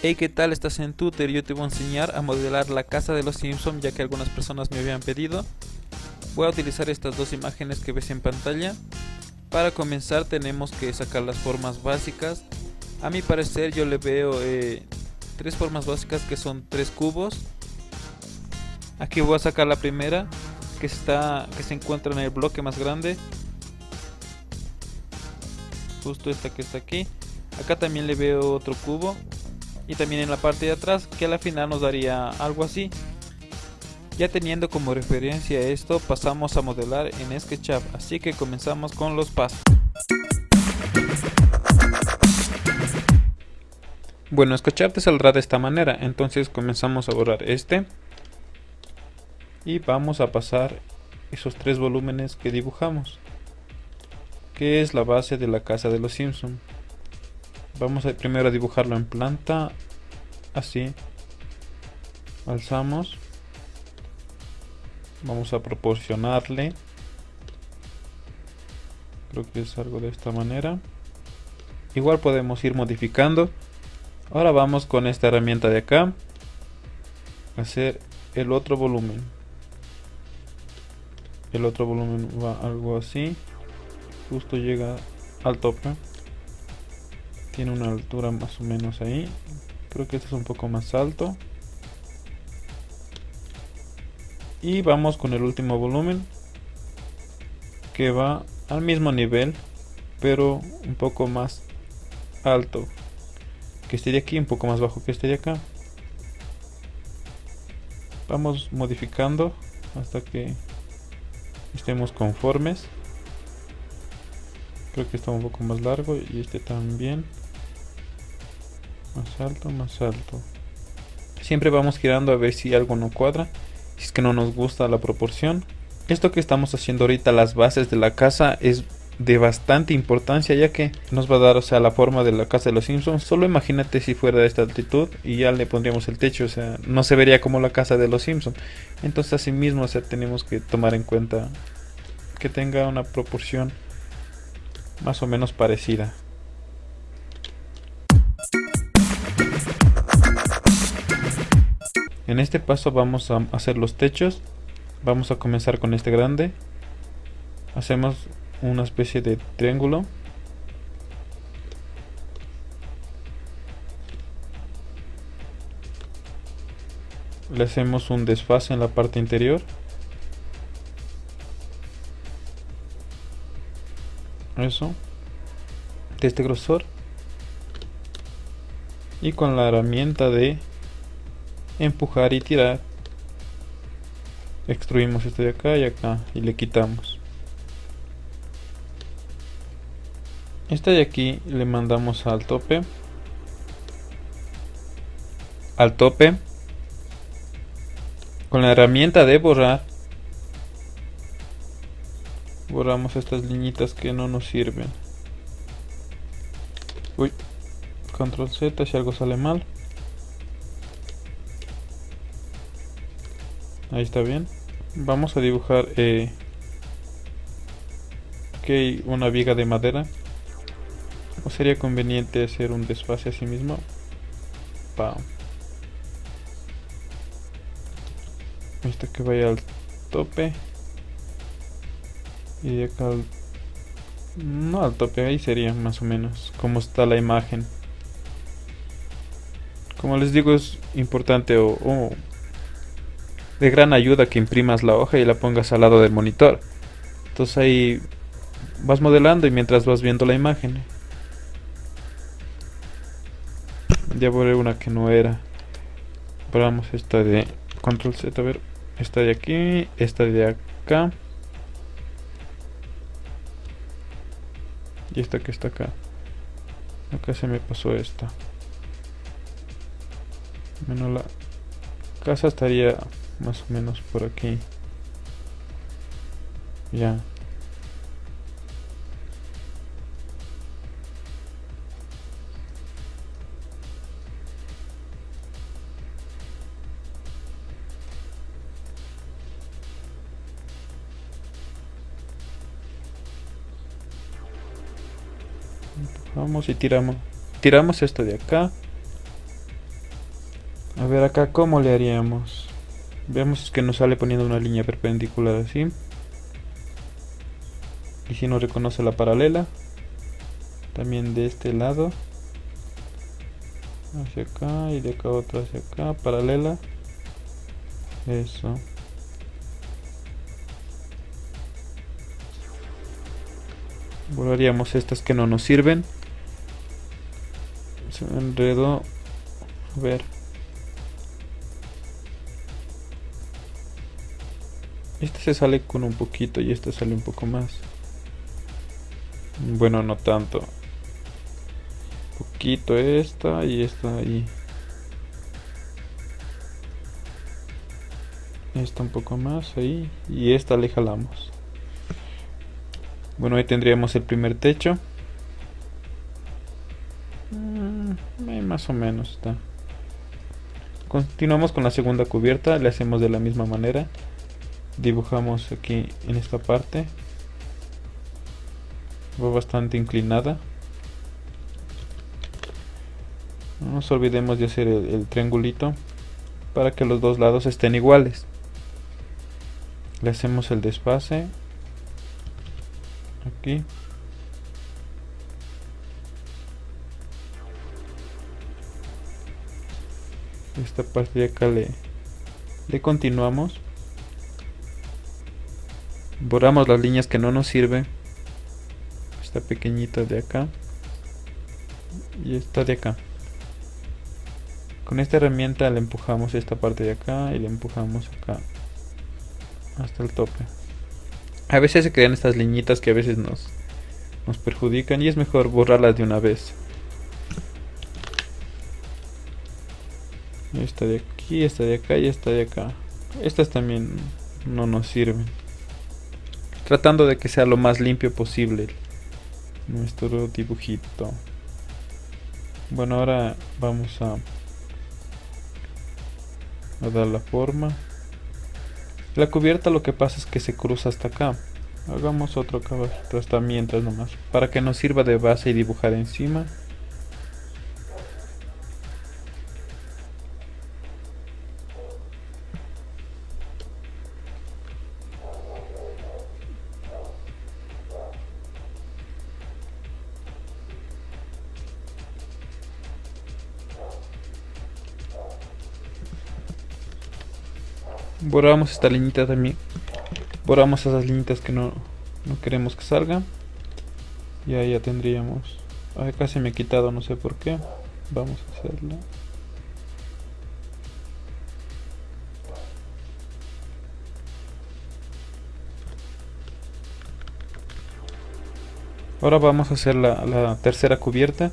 Hey, ¿qué tal? Estás en Tutor. Yo te voy a enseñar a modelar la casa de los Simpsons ya que algunas personas me habían pedido. Voy a utilizar estas dos imágenes que ves en pantalla. Para comenzar tenemos que sacar las formas básicas. A mi parecer yo le veo eh, tres formas básicas que son tres cubos. Aquí voy a sacar la primera que, está, que se encuentra en el bloque más grande. Justo esta que está aquí. Acá también le veo otro cubo y también en la parte de atrás que a la final nos daría algo así. Ya teniendo como referencia esto pasamos a modelar en SketchUp, así que comenzamos con los pasos. Bueno, SketchUp te saldrá de esta manera, entonces comenzamos a borrar este y vamos a pasar esos tres volúmenes que dibujamos, que es la base de la casa de los Simpson. Vamos a primero a dibujarlo en planta, así. Alzamos. Vamos a proporcionarle. Creo que es algo de esta manera. Igual podemos ir modificando. Ahora vamos con esta herramienta de acá. Hacer el otro volumen. El otro volumen va algo así. Justo llega al tope tiene una altura más o menos ahí. Creo que este es un poco más alto. Y vamos con el último volumen que va al mismo nivel pero un poco más alto. Que de aquí un poco más bajo que de acá. Vamos modificando hasta que estemos conformes. Creo que está un poco más largo y este también más alto, más alto. Siempre vamos girando a ver si algo no cuadra. Si es que no nos gusta la proporción. Esto que estamos haciendo ahorita, las bases de la casa, es de bastante importancia ya que nos va a dar o sea la forma de la casa de los Simpsons solo imagínate si fuera de esta altitud y ya le pondríamos el techo o sea no se vería como la casa de los Simpsons entonces así mismo o sea tenemos que tomar en cuenta que tenga una proporción más o menos parecida En este paso vamos a hacer los techos. Vamos a comenzar con este grande. Hacemos una especie de triángulo. Le hacemos un desfase en la parte interior. Eso. De este grosor. Y con la herramienta de empujar y tirar. Extruimos este de acá y acá y le quitamos. Este de aquí le mandamos al tope. Al tope. Con la herramienta de borrar borramos estas liñitas que no nos sirven. Uy control z si algo sale mal Ahí está bien. Vamos a dibujar eh, okay, una viga de madera. ¿O sería conveniente hacer un desfase a sí mismo? Pa. Esto que vaya al tope. Y de acá al... No al tope, ahí sería más o menos como está la imagen. Como les digo es importante o de gran ayuda que imprimas la hoja y la pongas al lado del monitor. Entonces ahí vas modelando y mientras vas viendo la imagen. Ya borré una que no era. Probamos esta de control Z, a ver, esta de aquí, esta de acá. Y esta que está acá. Acá se me pasó esta. Menos la casa estaría más o menos por aquí. Ya. Vamos y tiramos tiramos esto de acá. A ver acá cómo le haríamos. Veamos que nos sale poniendo una línea perpendicular así. Y si nos reconoce la paralela. También de este lado. Hacia acá y de acá otra hacia acá. Paralela. Eso. Borraríamos estas que no nos sirven. Se enredó. A ver. Este se sale con un poquito y este sale un poco más. Bueno, no tanto. Poquito esta y esta ahí. Esta un poco más ahí. Y esta le jalamos. Bueno, ahí tendríamos el primer techo. Mm, más o menos está. Continuamos con la segunda cubierta. Le hacemos de la misma manera dibujamos aquí en esta parte. Va bastante inclinada. No nos olvidemos de hacer el, triangulito para que los dos lados estén iguales. Le hacemos el desfase. Aquí. Esta parte de acá le, le continuamos borramos las líneas que no nos sirven esta pequeñita de acá. Y esta de acá. Con esta herramienta le empujamos esta parte de acá y le empujamos acá. Hasta el tope. A veces se crean estas liñitas que a veces nos nos perjudican y es mejor borrarlas de una vez. Esta de aquí, esta de acá y esta de acá. Estas también no nos sirven tratando de que sea lo más limpio posible nuestro dibujito. Bueno ahora vamos a, dar la forma. La cubierta lo que pasa es que se cruza hasta acá. Hagamos otro caballito hasta mientras nomás para que nos sirva de base y dibujar encima borramos esta liñita también. Borramos esas liñitas que no, no queremos que salgan y ahí ya tendríamos. Acá se me ha quitado no sé por qué. Vamos a hacerlo ahora vamos a hacer la, la tercera cubierta.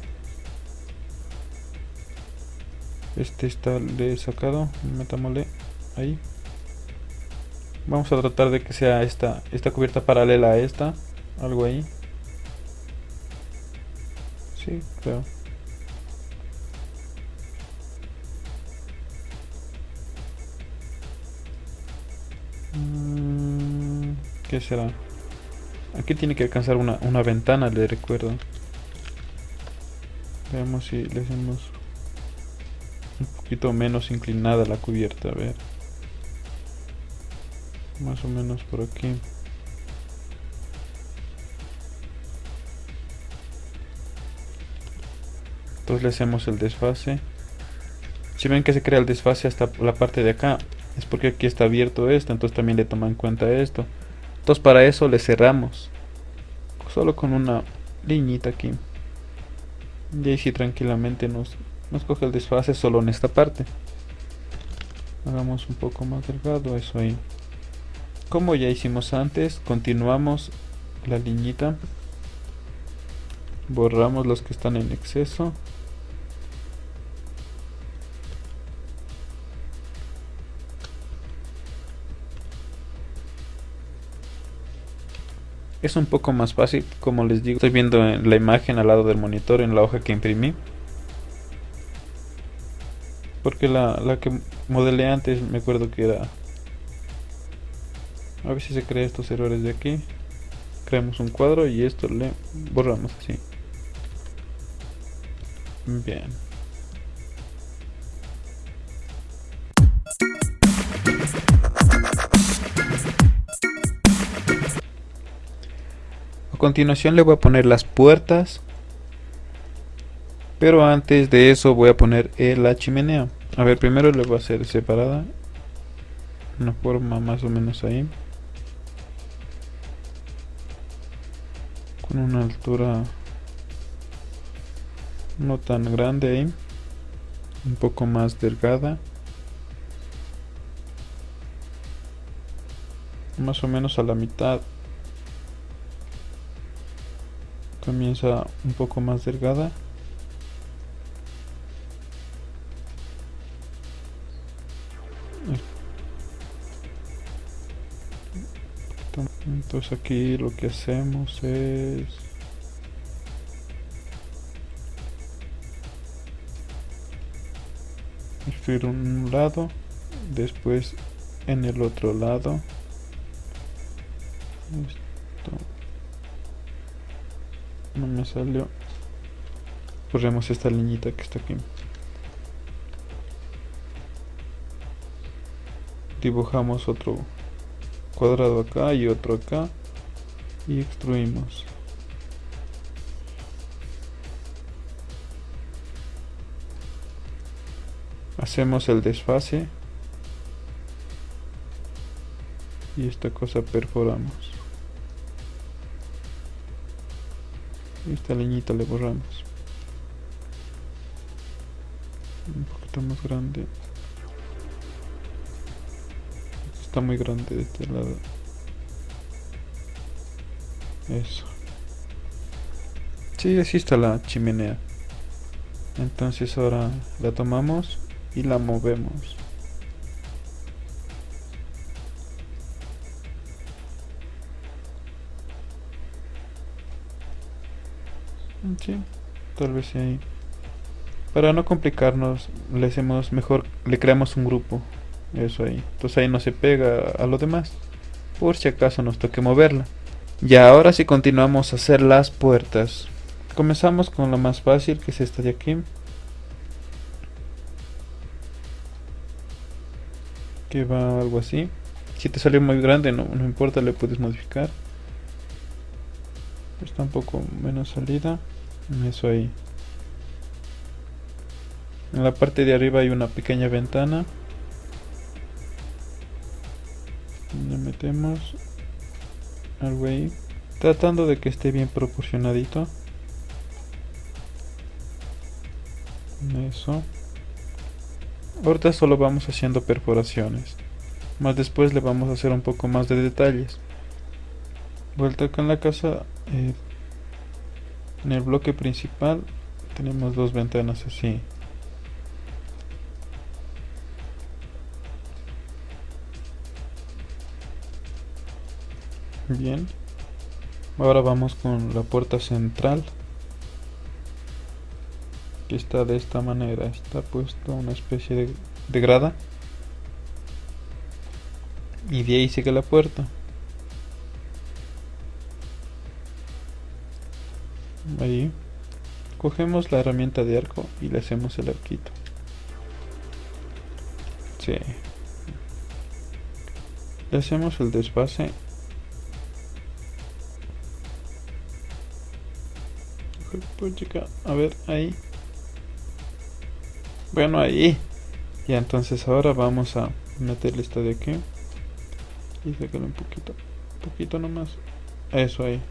Este está le he sacado metámosle ahí Vamos a tratar de que sea esta, esta cubierta paralela a esta. Algo ahí. Sí, creo. Mm, ¿Qué será? Aquí tiene que alcanzar una, una ventana, le recuerdo. Veamos si le hacemos un poquito menos inclinada la cubierta, a ver más o menos por aquí. Entonces le hacemos el desfase. Si ven que se crea el desfase hasta la parte de acá es porque aquí está abierto esto entonces también le toma en cuenta esto. Entonces para eso le cerramos. Solo con una liñita aquí. Y ahí sí tranquilamente nos, nos coge el desfase solo en esta parte. Hagamos un poco más delgado eso ahí como ya hicimos antes continuamos la liñita. Borramos los que están en exceso. Es un poco más fácil como les digo estoy viendo en la imagen al lado del monitor en la hoja que imprimí. Porque la, la que modelé antes me acuerdo que era a ver si se crea estos errores de aquí. Creamos un cuadro y esto le borramos así. Bien. A continuación le voy a poner las puertas. Pero antes de eso voy a poner eh, la chimenea. A ver primero le voy a hacer separada. Una forma más o menos ahí. Con una altura no tan grande ahí. Un poco más delgada. Más o menos a la mitad comienza un poco más delgada entonces aquí lo que hacemos es escribir un lado después en el otro lado. No me salió. Corremos esta liñita que está aquí. Dibujamos otro cuadrado acá y otro acá y extruimos. Hacemos el desfase y esta cosa perforamos. Esta leñita le borramos. Un poquito más grande está muy grande de este lado eso sí así está la chimenea entonces ahora la tomamos y la movemos Sí, tal vez ahí. Para no complicarnos, le hacemos mejor, le creamos un grupo. Eso ahí. Entonces ahí no se pega a lo demás. Por si acaso nos toque moverla. Y ahora si continuamos a hacer las puertas. Comenzamos con la más fácil, que es esta de aquí. Que va algo así. Si te salió muy grande, no, no importa, le puedes modificar. Está un poco menos salida eso ahí en la parte de arriba hay una pequeña ventana metemos algo ahí tratando de que esté bien proporcionadito. Eso. Ahorita solo vamos haciendo perforaciones más después le vamos a hacer un poco más de detalles. Vuelta con la casa eh, en el bloque principal tenemos dos ventanas así bien. Ahora vamos con la puerta central. Que está de esta manera. Está puesto una especie de, de grada. Y de ahí sigue la puerta. Ahí. Cogemos la herramienta de arco y le hacemos el arquito. Sí. le hacemos el desfase a ver ahí. Bueno ahí. Y entonces ahora vamos a meterle esta de aquí. Y sacarle un poquito un poquito nomás. Eso ahí.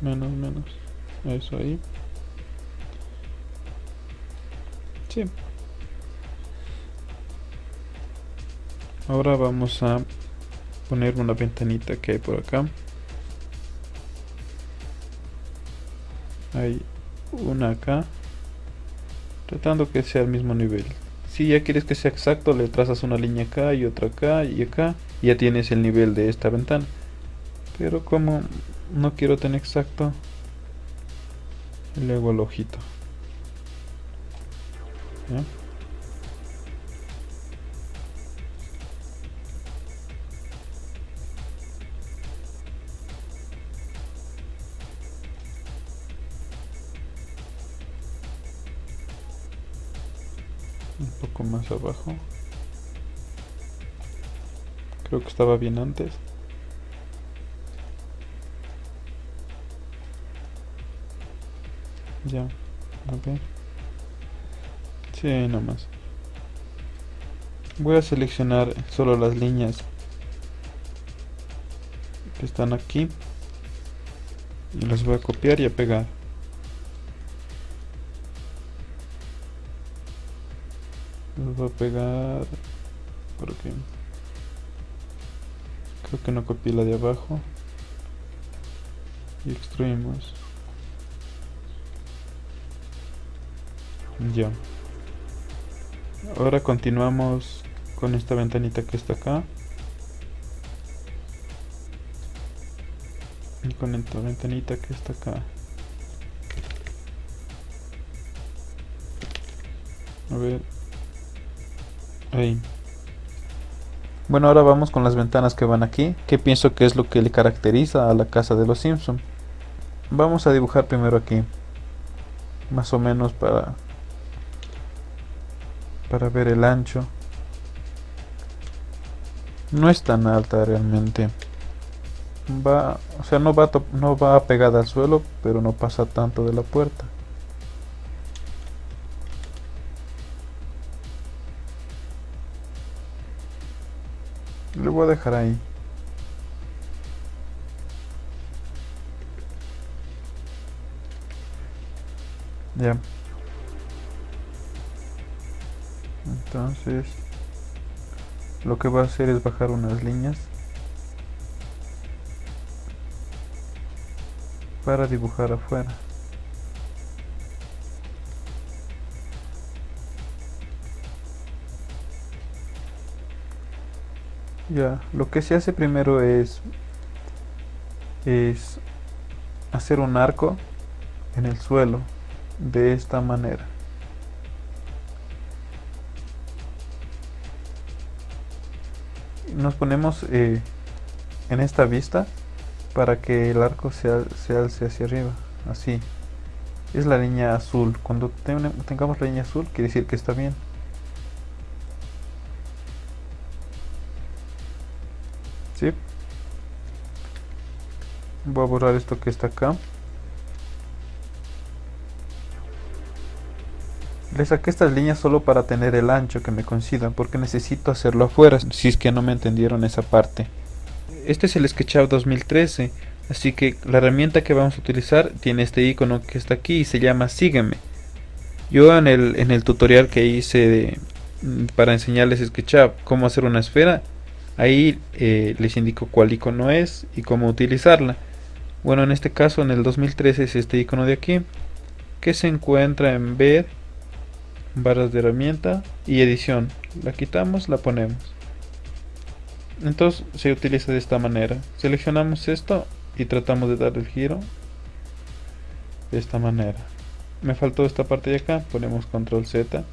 Menos menos. Eso ahí. Sí. Ahora vamos a poner una ventanita que hay por acá hay una acá tratando que sea al mismo nivel. Si ya quieres que sea exacto le trazas una línea acá y otra acá y acá y ya tienes el nivel de esta ventana. Pero como no quiero tener exacto y luego el ojito abajo. Creo que estaba bien antes. Ya, a. Sí, nomás. Voy a seleccionar solo las líneas que están aquí. Y las voy a copiar y a pegar. Los voy a pegar. Porque creo que no copié la de abajo. Y extruimos ya. Ahora continuamos con esta ventanita que está acá. Y con esta ventanita que está acá. A ver bueno ahora vamos con las ventanas que van aquí que pienso que es lo que le caracteriza a la casa de los Simpson. Vamos a dibujar primero aquí más o menos para para ver el ancho. No es tan alta realmente. Va o sea no va no va pegada al suelo pero no pasa tanto de la puerta le voy a dejar ahí. Ya. Entonces lo que va a hacer es bajar unas líneas para dibujar afuera ya lo que se hace primero es es hacer un arco en el suelo de esta manera. Nos ponemos eh, en esta vista para que el arco se, alce hacia arriba así. Es la línea azul. Cuando tengamos la línea azul quiere decir que está bien Voy a borrar esto que está acá Le saqué estas líneas solo para tener el ancho que me coincida, porque necesito hacerlo afuera, si es que no me entendieron esa parte. Este es el SketchUp 2013, así que la herramienta que vamos a utilizar tiene este icono que está aquí y se llama Sígueme. Yo en el, en el tutorial que hice mm, para enseñarles SketchUp cómo hacer una esfera, ahí eh, les indico cuál icono es y cómo utilizarla. Bueno, en este caso en el 2013 es este icono de aquí, que se encuentra en ver barras de herramienta y edición. La quitamos la ponemos. Entonces se utiliza de esta manera. Seleccionamos esto y tratamos de dar el giro de esta manera. Me faltó esta parte de acá ponemos control z.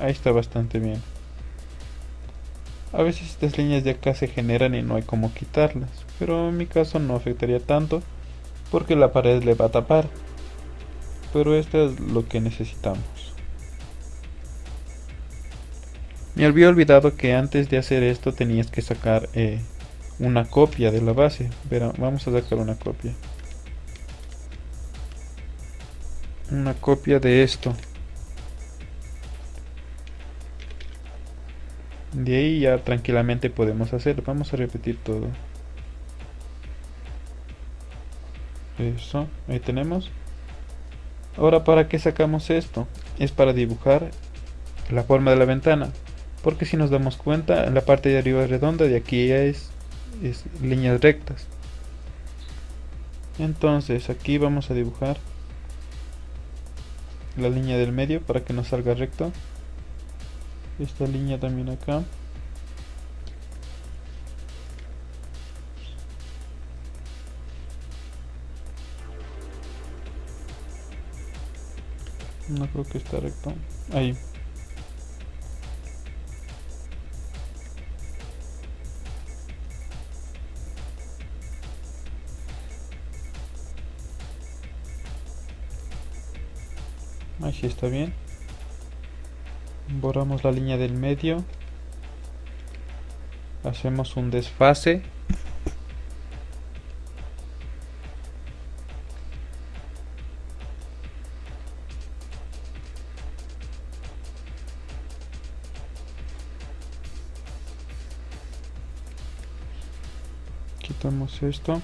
Ahí está bastante bien a veces estas líneas de acá se generan y no hay como quitarlas pero en mi caso no afectaría tanto porque la pared le va a tapar pero esto es lo que necesitamos. Me había olvidado que antes de hacer esto tenías que sacar eh, una copia de la base. Pero vamos a sacar una copia. Una copia de esto. De ahí ya tranquilamente podemos hacer. Vamos a repetir todo. Eso, ahí tenemos. Ahora, ¿para qué sacamos esto? Es para dibujar la forma de la ventana. Porque si nos damos cuenta, la parte de arriba es redonda, de aquí ya es, es líneas rectas. Entonces, aquí vamos a dibujar la línea del medio para que nos salga recto. Esta línea también acá. No creo que está recto. Ahí. Ahí sí está bien borramos la línea del medio. Hacemos un desfase. Quitamos esto.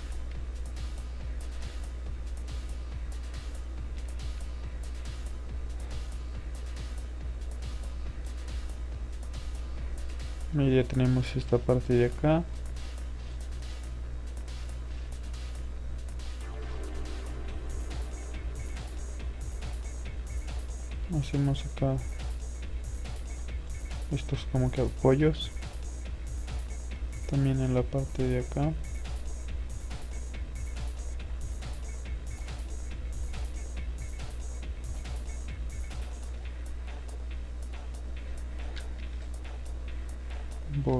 Tenemos esta parte de acá. Hacemos acá estos como que apoyos. También en la parte de acá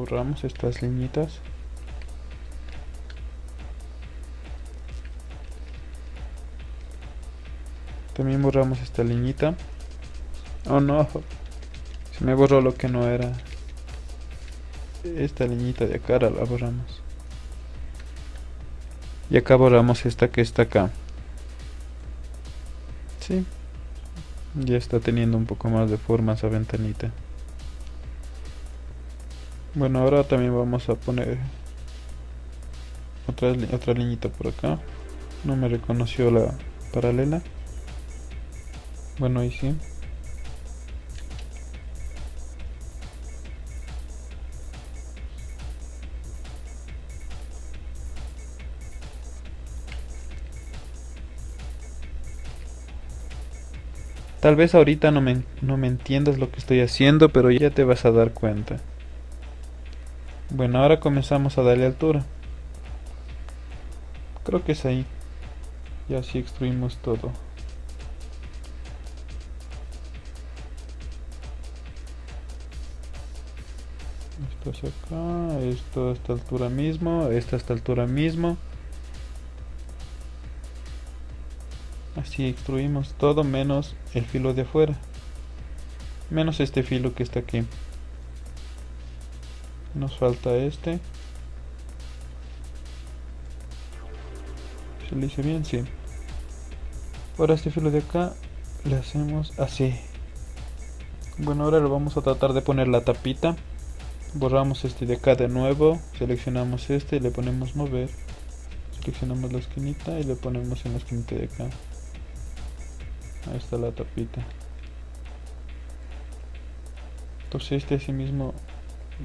borramos estas liñitas también borramos esta liñita oh no. Se me borró lo que no era. Esta liñita de acá la borramos. Y acá borramos esta que está acá. Sí. Ya está teniendo un poco más de forma esa ventanita bueno ahora también vamos a poner otra, otra liñita por acá. No me reconoció la paralela. Bueno ahí sí. Tal vez ahorita no me, no me entiendas lo que estoy haciendo, pero ya te vas a dar cuenta. Bueno, ahora comenzamos a darle altura. Creo que es ahí. Y así extruimos todo. Esto es acá, esto a esta altura mismo, esta a esta altura mismo. Así extruimos todo menos el filo de afuera. Menos este filo que está aquí. Nos falta este. ¿Se lo hice bien? Sí. Ahora este filo de acá le hacemos así. Bueno, ahora lo vamos a tratar de poner la tapita. Borramos este de acá de nuevo. Seleccionamos este y le ponemos mover. Seleccionamos la esquinita y le ponemos en la esquinita de acá. Ahí está la tapita. Entonces este así mismo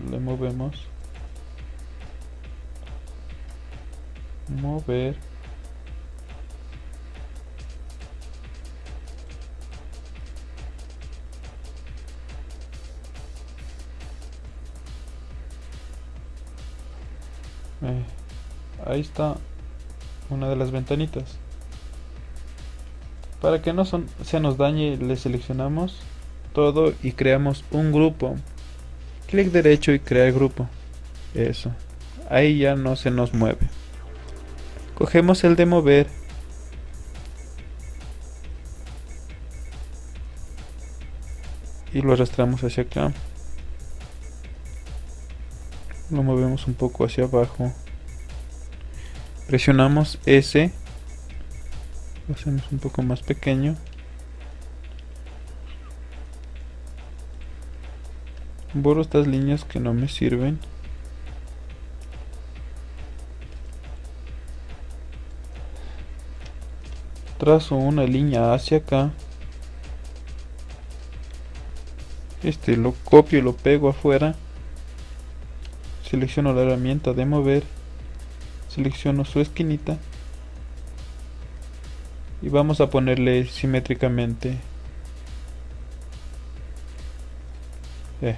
le movemos. Mover. Eh, ahí está una de las ventanitas. Para que no se nos dañe, le seleccionamos todo y creamos un grupo. Clic derecho y crear grupo. Eso. Ahí ya no se nos mueve. Cogemos el de mover. Y lo arrastramos hacia acá. Lo movemos un poco hacia abajo. Presionamos S hacemos un poco más pequeño borro estas líneas que no me sirven. Trazo una línea hacia acá. Este lo copio y lo pego afuera. Selecciono la herramienta de mover. Selecciono su esquinita. Y vamos a ponerle simétricamente. Eh.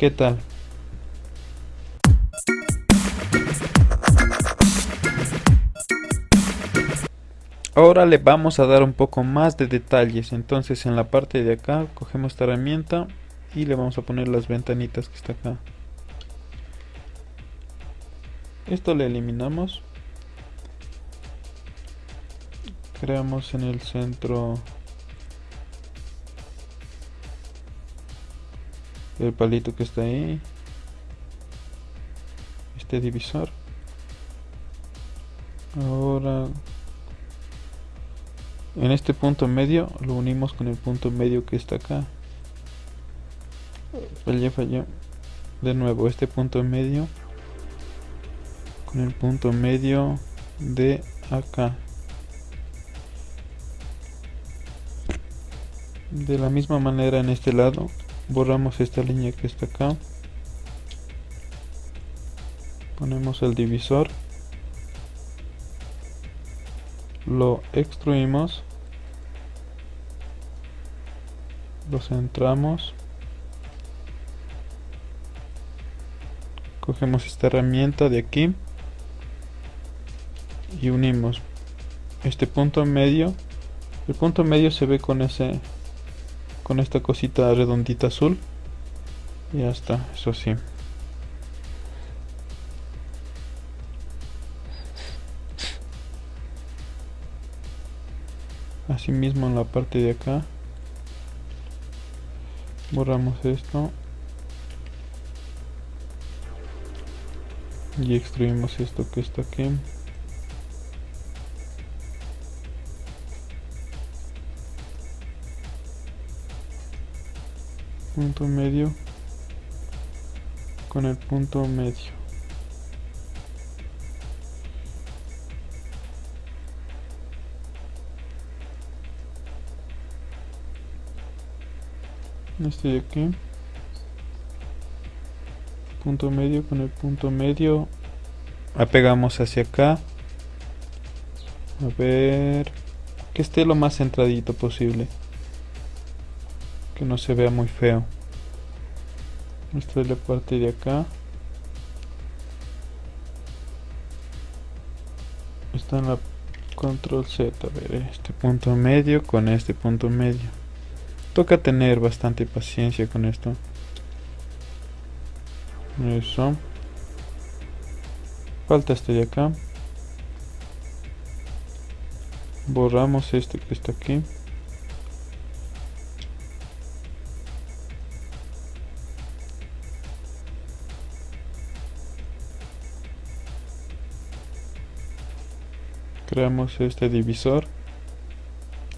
¿Qué tal? ahora le vamos a dar un poco más de detalles. Entonces en la parte de acá cogemos esta herramienta y le vamos a poner las ventanitas que está acá. Esto le eliminamos. Creamos en el centro el palito que está ahí. Este divisor. Ahora en este punto medio lo unimos con el punto medio que está acá. Fallé falló. De nuevo este punto medio con el punto medio de acá. De la misma manera en este lado borramos esta línea que está acá. Ponemos el divisor. Lo extruimos. Lo centramos. Cogemos esta herramienta de aquí y unimos este punto medio. El punto medio se ve con ese con esta cosita redondita azul. Y ya está eso sí. Asimismo en la parte de acá. Borramos esto. Y extruimos esto que está aquí punto medio con el punto medio. Este de aquí punto medio con el punto medio apegamos hacia acá. A ver que esté lo más centradito posible que no se vea muy feo. Esta es la parte de acá. Está en la control Z a ver este punto medio con este punto medio. Toca tener bastante paciencia con esto. Eso. Falta este de acá. Borramos este que está aquí creamos este divisor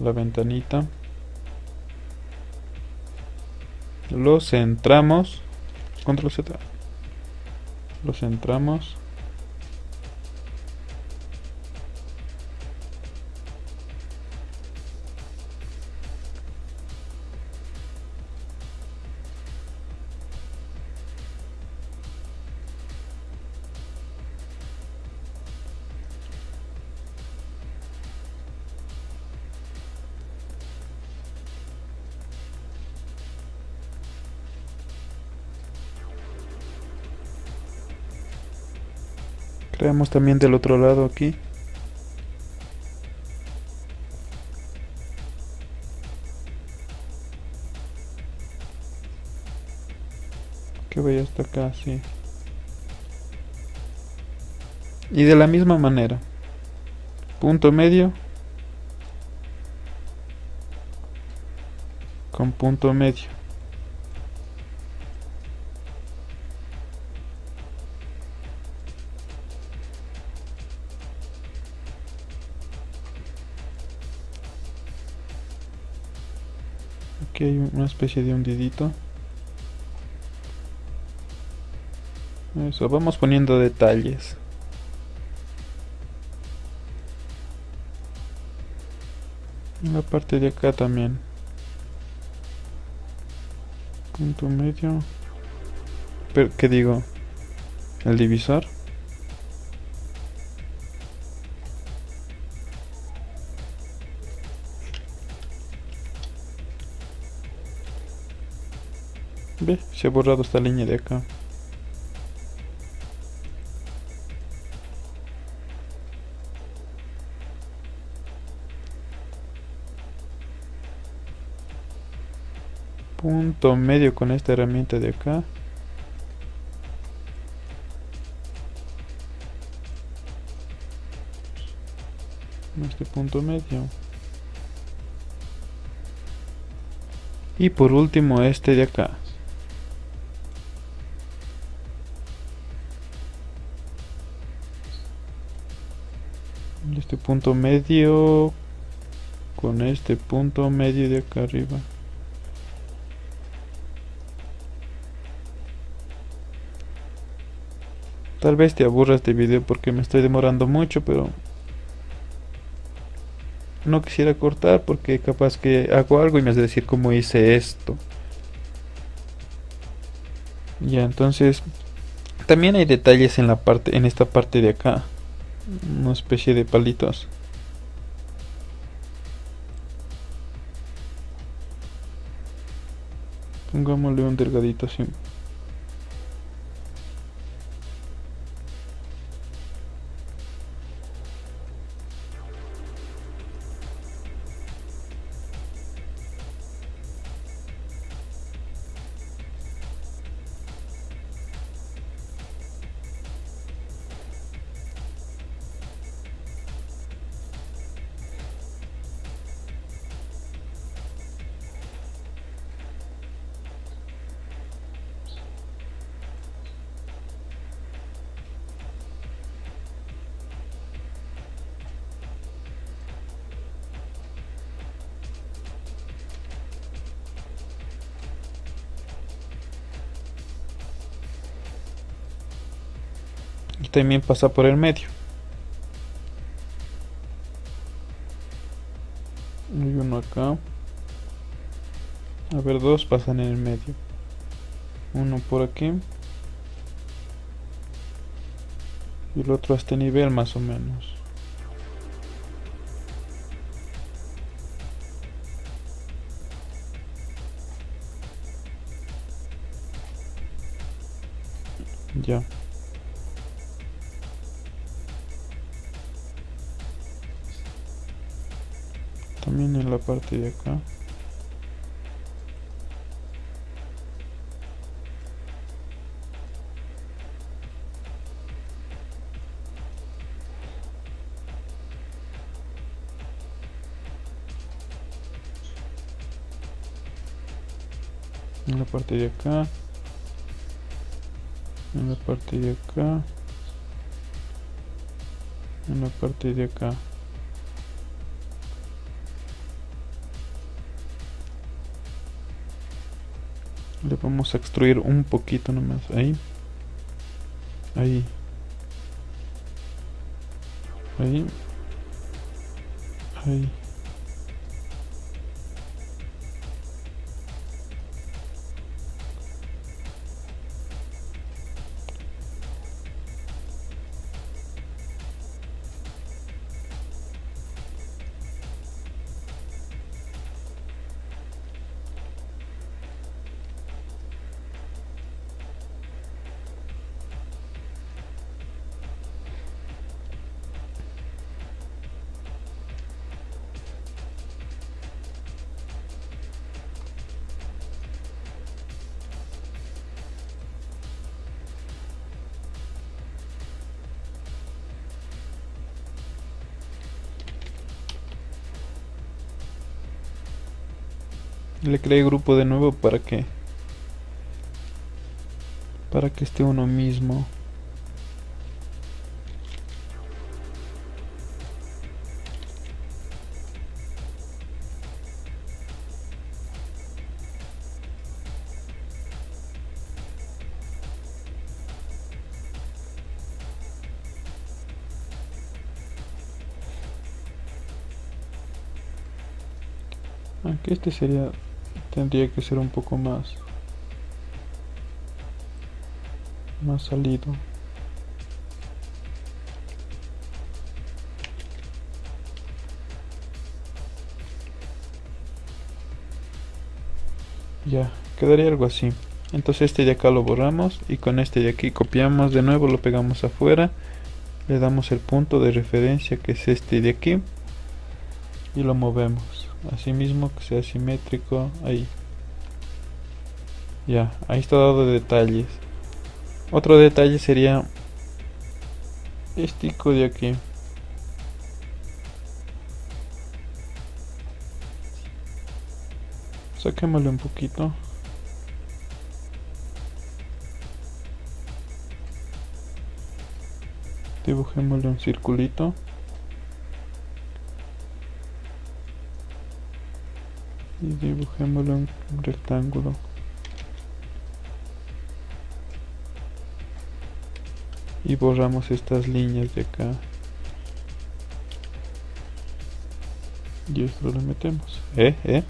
la ventanita. Lo centramos control z. Lo centramos también del otro lado aquí. Que vaya hasta acá, sí. Y de la misma manera. Punto medio. Con punto medio. Una especie de hundidito. Eso vamos poniendo detalles. En la parte de acá también. Punto medio. Pero qué digo el divisor Ve, se ha borrado esta línea de acá. Punto medio con esta herramienta de acá. Este punto medio. Y por último este de acá. Punto medio con este punto medio de acá arriba Tal vez te aburra este video porque me estoy demorando mucho, pero no quisiera cortar porque capaz que hago algo y me has de decir cómo hice esto. Ya, entonces también hay detalles en la parte en esta parte de acá. Una especie de palitos. Pongámosle un delgadito así. También pasa por el medio. Hay uno acá. A ver dos pasan en el medio. Uno por aquí. Y el otro a este nivel más o menos parte de acá. En la parte de acá. En la parte de acá. En la parte de acá vamos a extruir un poquito nomás ahí ahí ahí le creé grupo de nuevo para que para que esté uno mismo. Aunque este sería tendría que ser un poco más más salido. Ya quedaría algo así. Entonces este de acá lo borramos y con este de aquí copiamos. De nuevo lo pegamos afuera. Le damos el punto de referencia que es este de aquí y lo movemos asimismo que sea simétrico ahí. Ya ahí está dado detalles. Otro detalle sería este de aquí. Saquémosle un poquito. Dibujémosle un circulito y dibujémoslo en un rectángulo. Y borramos estas líneas de acá. Y esto lo metemos. Eh eh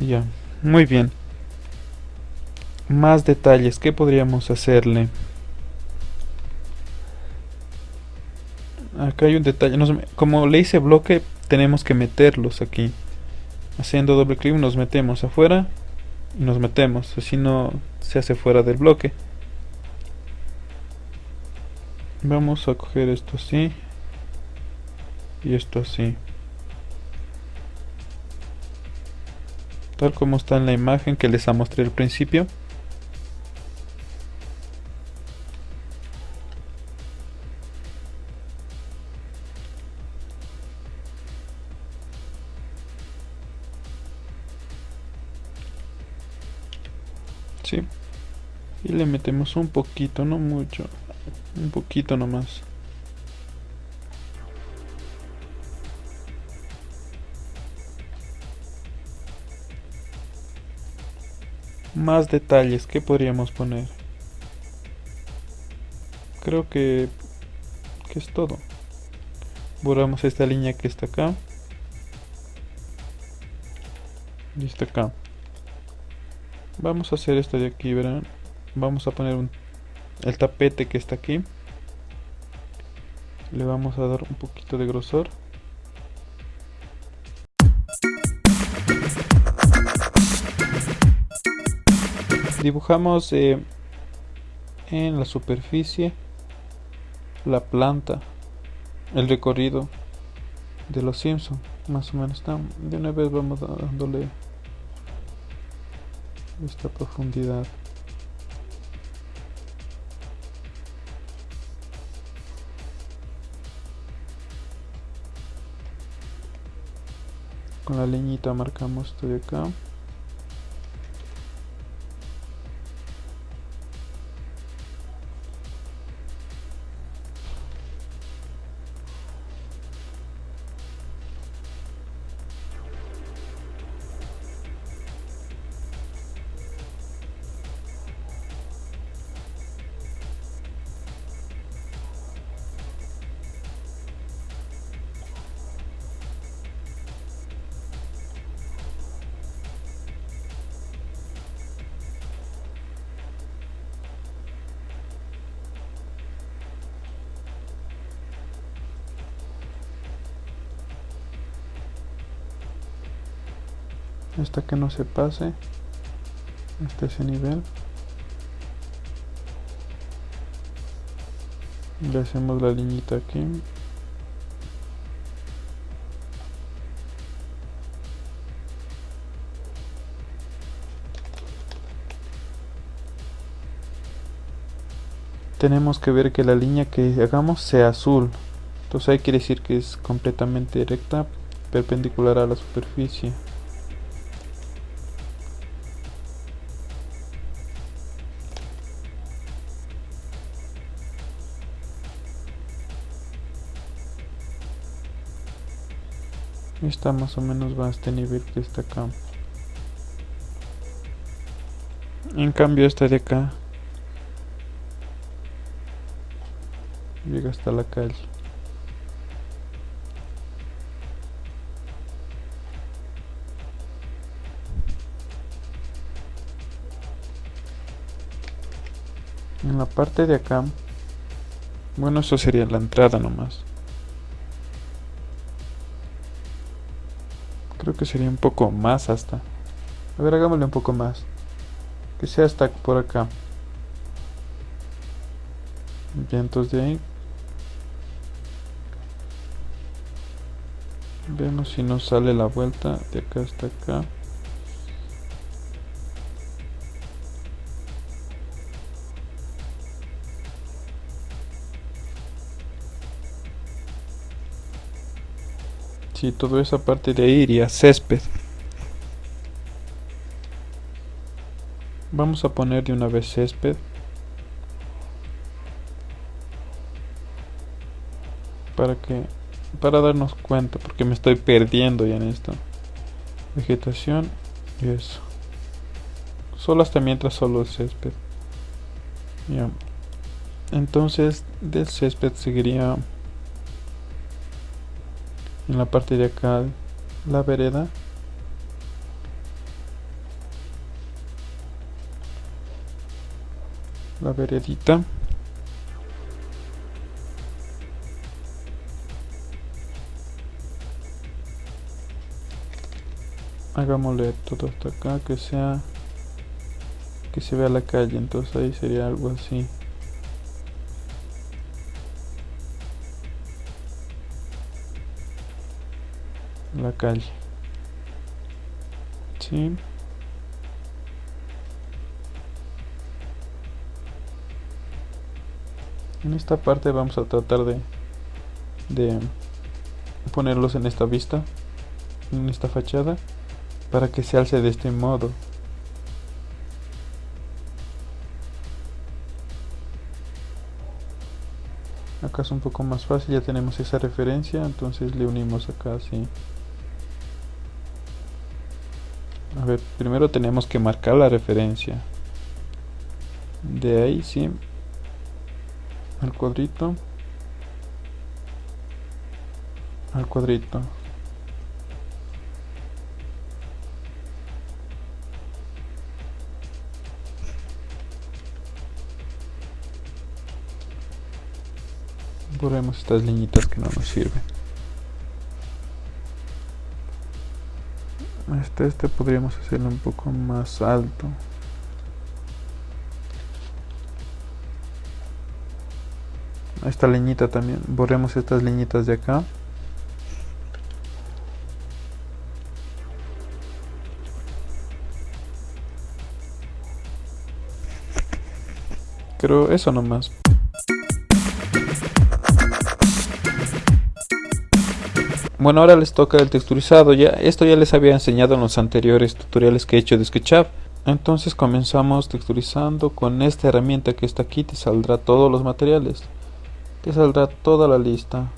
ya. Muy bien. Más detalles. Que podríamos hacerle acá hay un detalle. Como le hice bloque tenemos que meterlos aquí haciendo doble clic nos metemos afuera y nos metemos. Así no se hace fuera del bloque. Vamos a coger esto así y esto así. Tal como está en la imagen que les mostré al principio le metemos un poquito no mucho un poquito nomás. Más detalles que podríamos poner. Creo que, que es todo. Borramos esta línea que está acá. Y está acá. Vamos a hacer esto de aquí, verán. Vamos a poner un el tapete que está aquí. Le vamos a dar un poquito de grosor. Dibujamos eh, en la superficie la planta el recorrido de los Simpson más o menos. De una vez vamos dándole esta profundidad con la leñita marcamos esto acá hasta que no se pase hasta ese nivel. Le hacemos la liñita aquí. Tenemos que ver que la línea que hagamos sea azul. Entonces ahí quiere decir que es completamente recta perpendicular a la superficie está más o menos va a este nivel que está acá. En cambio esta de acá llega hasta la calle. En la parte de acá bueno eso sería la entrada nomás que sería un poco más hasta. A ver, hagámosle un poco más. Que sea hasta por acá. Bien, entonces de ahí. Vemos si nos sale la vuelta de acá hasta acá. Y toda esa parte de iría césped. Vamos a poner de una vez césped. Para que para darnos cuenta porque me estoy perdiendo ya en esto. Vegetación y eso. Solo hasta mientras solo el césped. entonces del césped seguiría en la parte de acá la vereda. La veredita. Hagámosle todo hasta acá que sea que se vea la calle. Entonces ahí sería algo así la calle. Sí. En esta parte vamos a tratar de de ponerlos en esta vista en esta fachada para que se alce de este modo. Acá es un poco más fácil ya tenemos esa referencia entonces le unimos acá así a ver primero tenemos que marcar la referencia. De ahí sí. Al cuadrito. Al cuadrito. Borremos estas liñitas que no nos sirven este, este podríamos hacerlo un poco más alto. Esta leñita también. Borremos estas leñitas de acá. Creo eso nomás Bueno, ahora les toca el texturizado. Ya, esto ya les había enseñado en los anteriores tutoriales que he hecho de SketchUp. Entonces comenzamos texturizando con esta herramienta que está aquí. Te saldrá todos los materiales. Te saldrá toda la lista.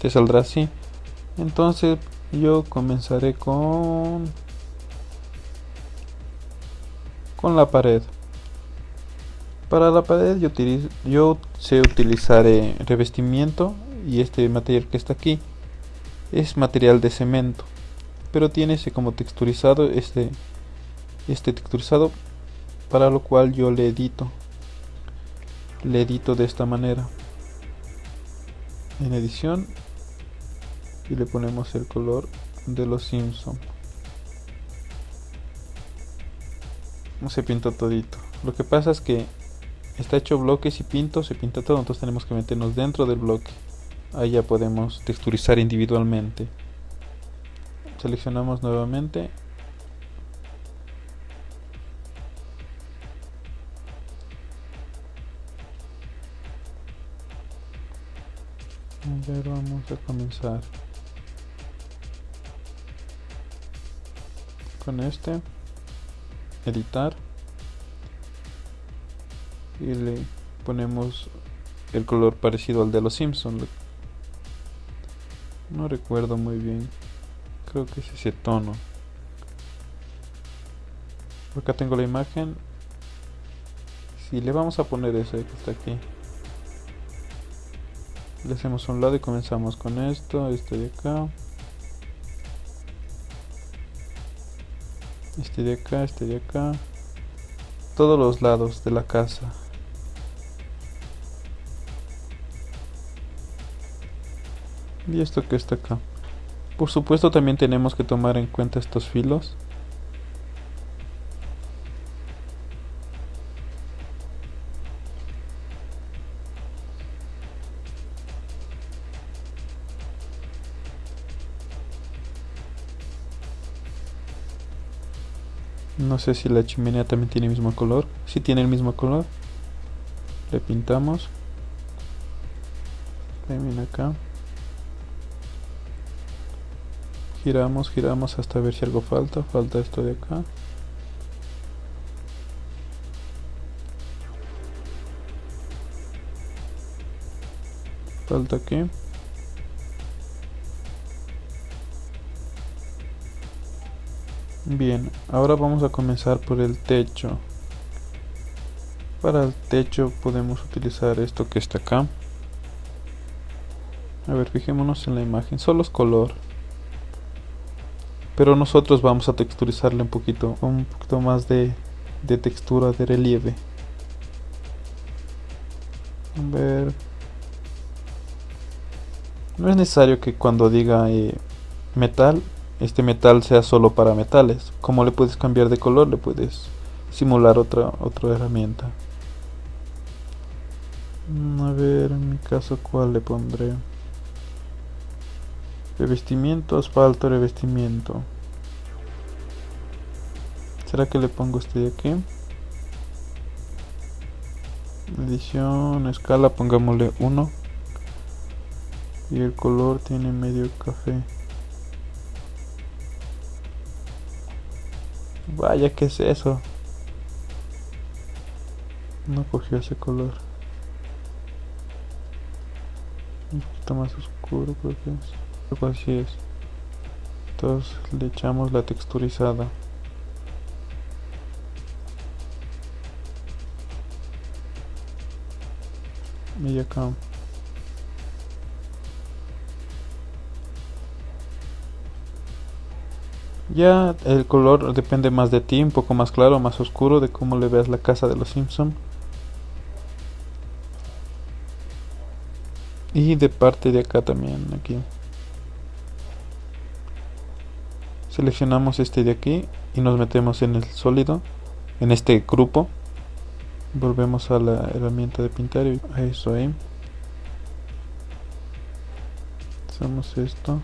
Te saldrá así. Entonces yo comenzaré con con la pared. Para la pared yo, utilizo, yo sé utilizar revestimiento y este material que está aquí es material de cemento pero tiene ese como texturizado este este texturizado para lo cual yo le edito le edito de esta manera. En edición y le ponemos el color de los Simpson. Se pintó todito. Lo que pasa es que está hecho bloques y pinto se pinta todo entonces tenemos que meternos dentro del bloque ahí ya podemos texturizar individualmente. Seleccionamos nuevamente. A ver vamos a comenzar. Con este editar. Y le ponemos el color parecido al de los Simpsons no recuerdo muy bien. Creo que es ese tono. Acá tengo la imagen. Si le vamos a poner ese que está aquí. Le hacemos un lado y comenzamos con esto. Este de acá. Este de acá, este de acá. Todos los lados de la casa. Y esto que está acá por supuesto también tenemos que tomar en cuenta estos filos No sé si la chimenea también tiene el mismo color. Si tiene el mismo color. Le pintamos. También acá. Giramos, giramos hasta ver si algo falta, falta esto de acá falta aquí bien, ahora vamos a comenzar por el techo Para el techo podemos utilizar esto que está acá. A ver, fijémonos en la imagen. Solo es color. Pero nosotros vamos a texturizarle un poquito, un poquito más de, de textura, de relieve. A ver. No es necesario que cuando diga eh, metal, este metal sea solo para metales. Como le puedes cambiar de color, le puedes simular otra, otra herramienta. Mm, a ver, en mi caso, ¿cuál le pondré? Revestimiento, asfalto, revestimiento. ¿Será que le pongo este de aquí? Edición, escala, pongámosle 1. Y el color tiene medio café. Vaya, ¿qué es eso? No cogió ese color. Un poquito más oscuro creo que es. Así es. Entonces le echamos la texturizada. Y acá. Ya el color depende más de ti, un poco más claro, más oscuro, de cómo le veas la casa de los Simpson. Y de parte de acá también, aquí. Seleccionamos este de aquí y nos metemos en el sólido, en este grupo. Volvemos a la herramienta de pintar y a eso ahí. Hacemos esto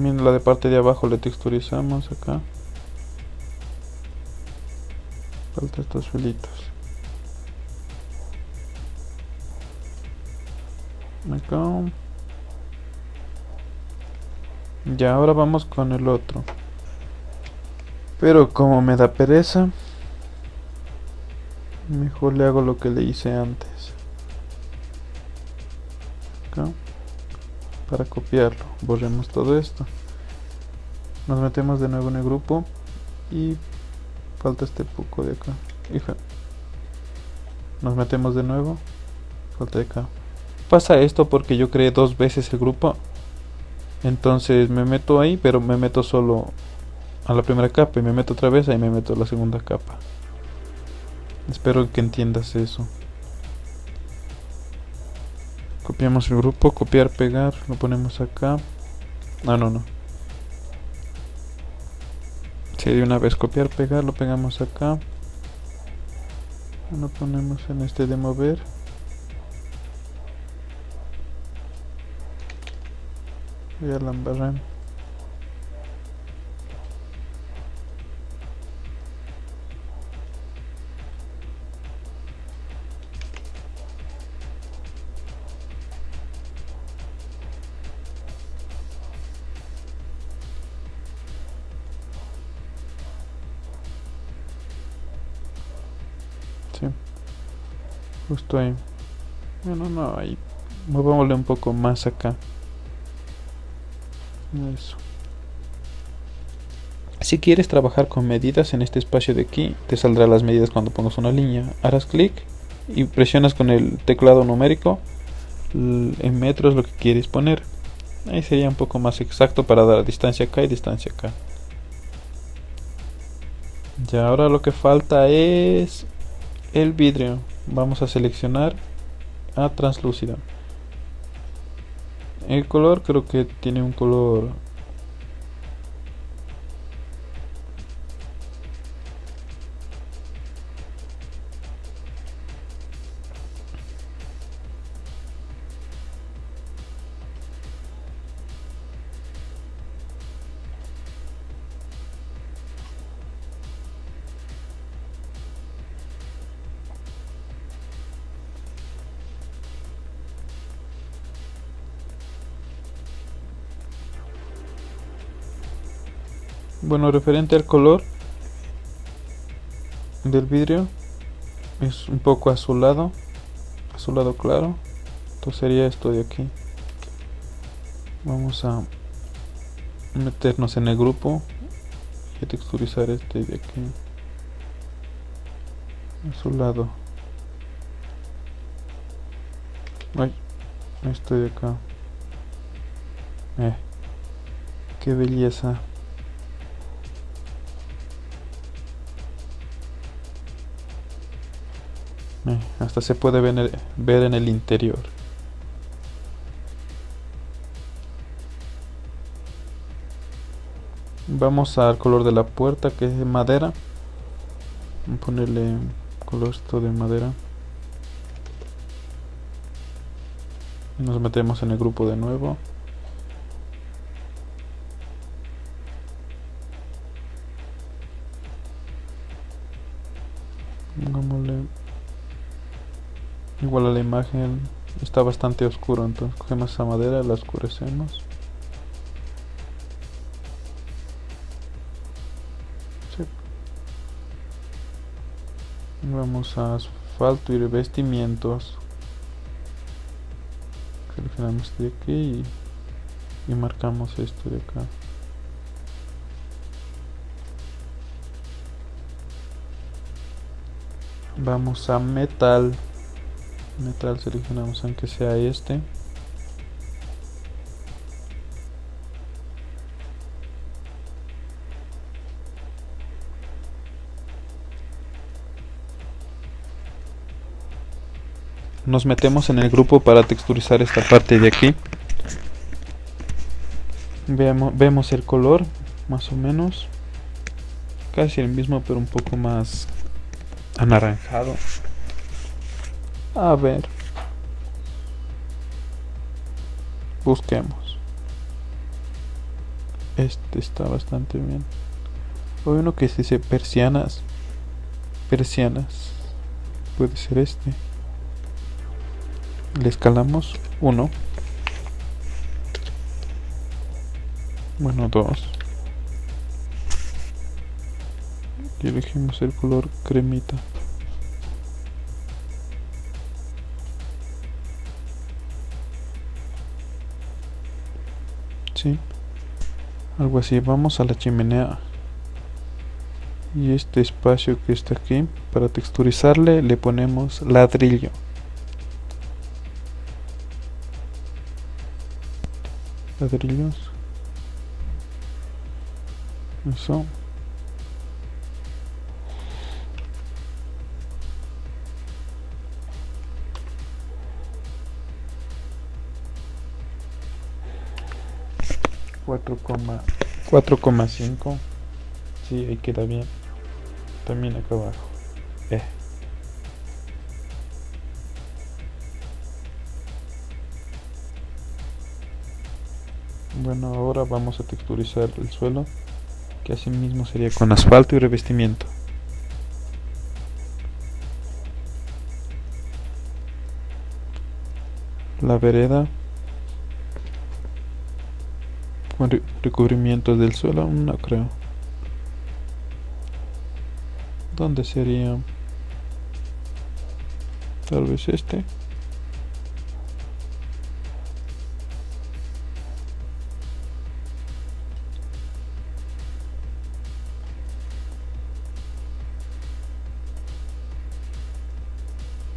También la de parte de abajo le texturizamos acá. Falta estos filitos. Acá. Ya, ahora vamos con el otro. Pero como me da pereza, mejor le hago lo que le hice antes. Acá para copiarlo. Borremos todo esto. Nos metemos de nuevo en el grupo y falta este poco de acá. Hija. Nos metemos de nuevo. Falta de acá. Pasa esto porque yo creé dos veces el grupo. Entonces me meto ahí pero me meto solo a la primera capa y me meto otra vez ahí me meto a la segunda capa. Espero que entiendas eso copiamos el grupo, copiar, pegar, lo ponemos acá. No, no, no. Si de una vez copiar, pegar, lo pegamos acá. Lo ponemos en este de mover. Y a la Justo ahí. Bueno, no, ahí. Movámosle un poco más acá. Eso. Si quieres trabajar con medidas en este espacio de aquí, te saldrá las medidas cuando pongas una línea. Harás clic y presionas con el teclado numérico en metros lo que quieres poner. Ahí sería un poco más exacto para dar distancia acá y distancia acá. Ya ahora lo que falta es el vidrio. Vamos a seleccionar a translúcido. El color creo que tiene un color Bueno, referente al color del vidrio, es un poco azulado, azulado claro. Entonces sería esto de aquí. Vamos a meternos en el grupo y texturizar este de aquí. Azulado. Ay, este de acá. Eh, qué belleza. Se puede ver en, el, interior. Vamos al color de la puerta que es de madera. Vamos a ponerle color esto de madera. Nos metemos en el grupo de nuevo. Imagen está bastante oscuro entonces cogemos esa madera la oscurecemos. Vamos a asfalto y revestimientos. Seleccionamos de aquí y marcamos esto de acá. Vamos a metal metal seleccionamos aunque sea este. Nos metemos en el grupo para texturizar esta parte de aquí. Vemos el color más o menos. Casi el mismo pero un poco más anaranjado a ver. Busquemos. Este está bastante bien. Hay uno que dice persianas. Persianas. Puede ser este. Le escalamos uno. Bueno, dos. Y elegimos el color cremita. Algo así. Vamos a la chimenea. Y este espacio que está aquí para texturizarle le ponemos ladrillo. Ladrillos. Eso 4,5 sí ahí queda bien. También acá abajo. Eh. bueno ahora vamos a texturizar el suelo que así mismo sería con asfalto y revestimiento. La vereda Re recubrimiento del suelo, mm, no creo. ¿Dónde sería? Tal vez este.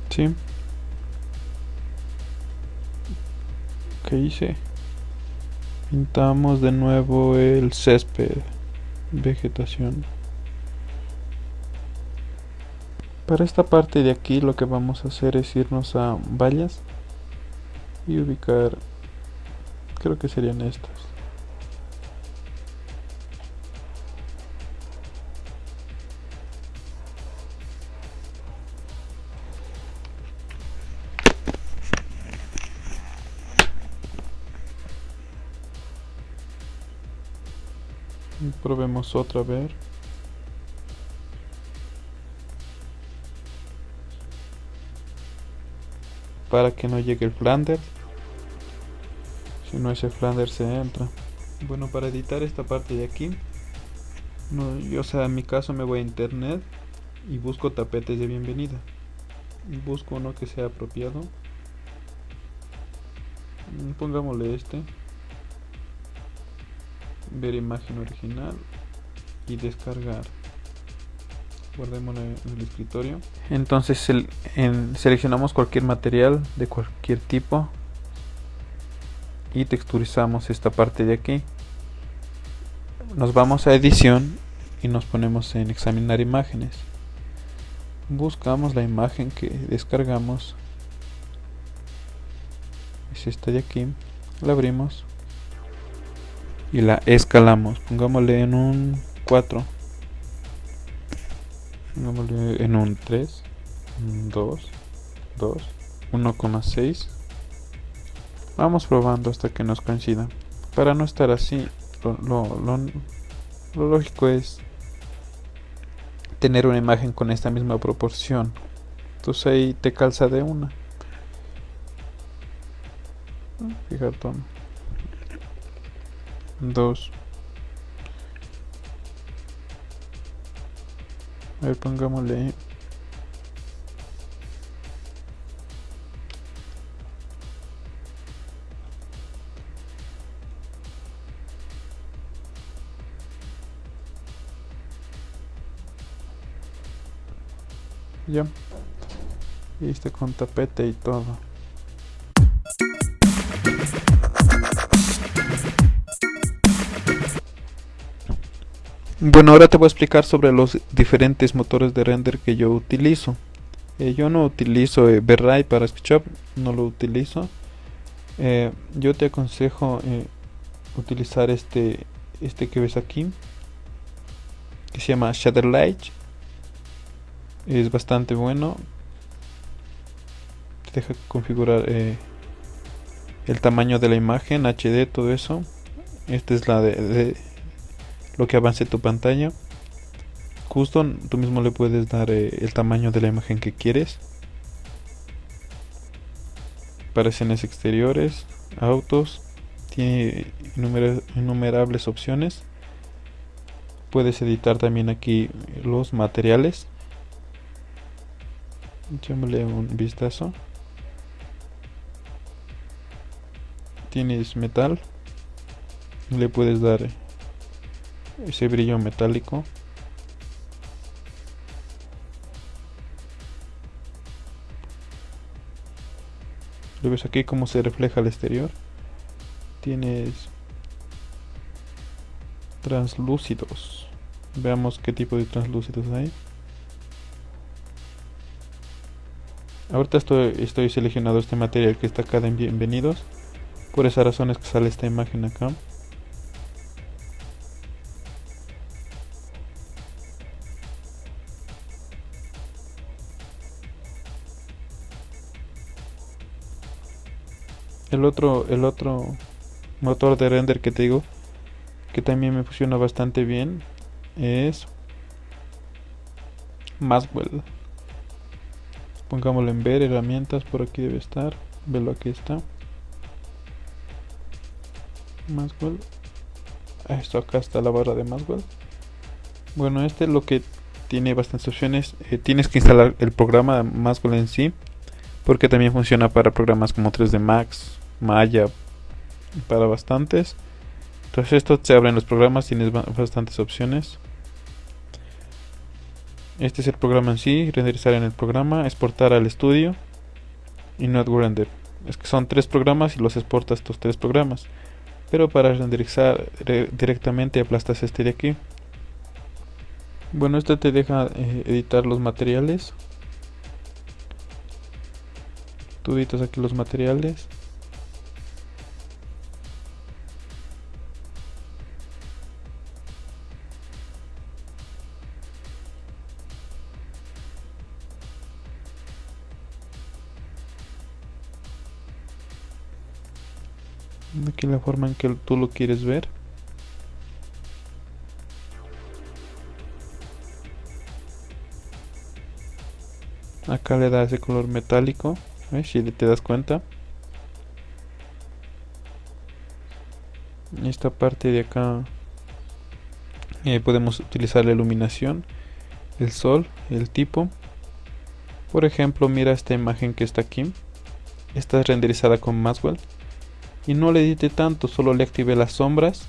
Sí. ¿Qué hice? Pintamos de nuevo el césped. Vegetación. Para esta parte de aquí lo que vamos a hacer es irnos a vallas y ubicar, creo que serían estas. Probemos otra vez. Para que no llegue el Flanders. Si no ese Flanders se entra. Bueno, para editar esta parte de aquí. No, yo, sea, en mi caso me voy a internet y busco tapetes de bienvenida. Busco uno que sea apropiado. Pongámosle este ver imagen original y descargar. Guardémoslo en el escritorio. Entonces seleccionamos cualquier material de cualquier tipo y texturizamos esta parte de aquí. Nos vamos a edición y nos ponemos en examinar imágenes. Buscamos la imagen que descargamos. Es esta de aquí. La abrimos y la escalamos. Pongámosle en un 4 pongámosle en un 3 2 2 1,6 vamos probando hasta que nos coincida. Para no estar así lo, lo, lo lógico es tener una imagen con esta misma proporción. Entonces ahí te calza de una. Fíjate 2 a ver pongámosle. Ya. Y este con tapete y todo Bueno, ahora te voy a explicar sobre los diferentes motores de render que yo utilizo. Eh, yo no utilizo eh, para SketchUp, no lo utilizo. Eh, yo te aconsejo eh, utilizar este, este que ves aquí, que se llama Shadowlight. Es bastante bueno. Te deja configurar el tamaño de la imagen, HD, todo eso. Esta es la de lo que avance tu pantalla. Custom, tú mismo le puedes dar eh, el tamaño de la imagen que quieres. Para escenas exteriores, autos, tiene innumerables opciones. Puedes editar también aquí los materiales. Echémosle un vistazo. Tienes metal. Le puedes dar ese brillo metálico. Lo ves aquí cómo se refleja al exterior. Tienes translúcidos. Veamos qué tipo de translúcidos hay. Ahorita estoy, estoy seleccionado este material que está acá en bienvenidos. Por esa razón es que sale esta imagen acá el otro el otro motor de render que te digo que también me funciona bastante bien es Maswell pongámoslo en ver herramientas por aquí debe estar velo aquí está. Maswell esto acá está la barra de Maswell bueno este es lo que tiene bastantes opciones eh, tienes que instalar el programa Maswell en sí porque también funciona para programas como 3D Max Maya para bastantes. Entonces esto se abren los programas, tienes bastantes opciones. Este es el programa en sí, renderizar en el programa, exportar al estudio y not. Es que son tres programas y los exportas estos tres programas. Pero para renderizar directamente aplastas este de aquí. Bueno, este te deja eh, editar los materiales. Tú editas aquí los materiales. Forma en que tú lo quieres ver. Acá le da ese color metálico si te das cuenta. Esta parte de acá eh, podemos utilizar la iluminación el sol el tipo. Por ejemplo mira esta imagen que está aquí. Está renderizada con Maxwell y no le edité tanto, solo le activé las sombras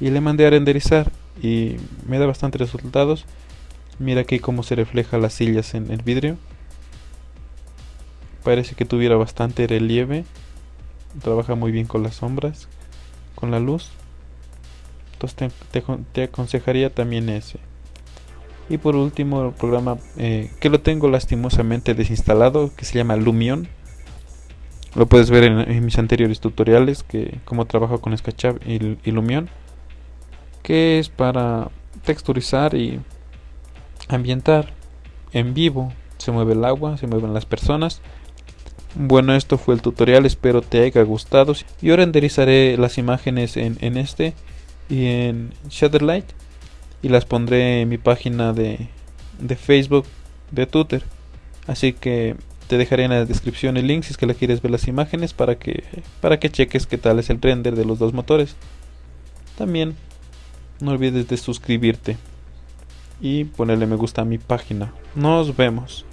y le mandé a renderizar y me da bastantes resultados. Mira aquí cómo se refleja las sillas en el vidrio. Parece que tuviera bastante relieve. Trabaja muy bien con las sombras, con la luz. Entonces te, aconsejaría también ese. Y por último el programa eh, que lo tengo lastimosamente desinstalado, que se llama Lumion lo puedes ver en, mis anteriores tutoriales que cómo trabajo con SketchUp y, Lumion que es para texturizar y ambientar en vivo. Se mueve el agua se mueven las personas. Bueno esto fue el tutorial espero te haya gustado. Yo renderizaré las imágenes en, en este y en Shadowlight y las pondré en mi página de, de Facebook de Twitter. Así que te dejaré en la descripción el link si es que la quieres ver las imágenes para que, para que cheques qué tal es el render de los dos motores. También no olvides de suscribirte y ponerle me gusta a mi página. Nos vemos.